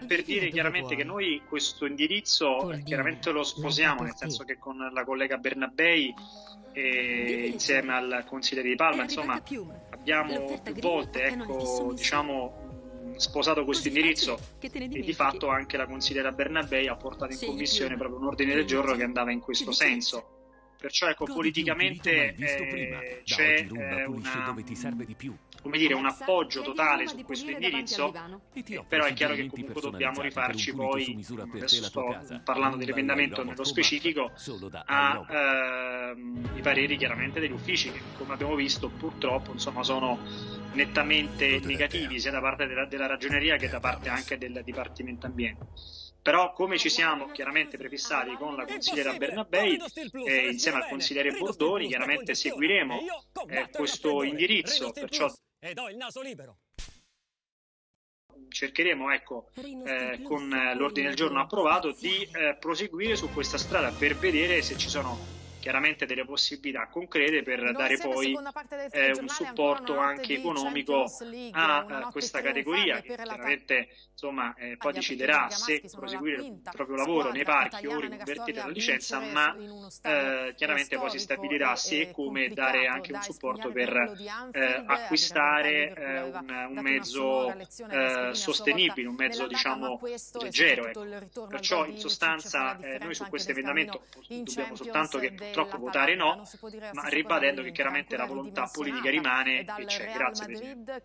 eh, per dire chiaramente che noi questo indirizzo eh, chiaramente lo sposiamo, nel senso che con la collega Bernabei e insieme al consigliere di Palma, insomma, abbiamo più volte, ecco, diciamo, sposato questo indirizzo e di fatto anche la consigliera Bernabei ha portato in commissione proprio un ordine del giorno che andava in questo senso. Perciò ecco, politicamente eh, c'è eh, una, come dire, un appoggio totale su questo indirizzo, però è chiaro che comunque dobbiamo rifarci poi, adesso sto parlando dell'emendamento nello specifico, ai ehm, pareri chiaramente degli uffici che come abbiamo visto purtroppo insomma, sono nettamente negativi sia da parte della, della ragioneria che da parte anche del Dipartimento Ambiente. Però come ci siamo chiaramente prefissati con la consigliera Bernabei e insieme al consigliere Bordoni, chiaramente seguiremo eh, questo indirizzo, perciò cercheremo ecco, eh, con l'ordine del giorno approvato di eh, proseguire su questa strada per vedere se ci sono chiaramente delle possibilità concrete per non dare poi eh, un supporto anche economico a, a questa categoria che chiaramente insomma, eh, poi deciderà se proseguire il proprio lavoro nei parchi o riconvertire la licenza, ma eh, chiaramente poi si stabilirà se e come dare anche un supporto per eh, acquistare eh, un, un, mezzo eh, sostenibile, un mezzo diciamo leggero. Ecco. Perciò in sostanza noi su questo emendamento dobbiamo soltanto che purtroppo votare no, ma ribadendo che chiaramente la volontà politica rimane e c'è. Grazie Presidente.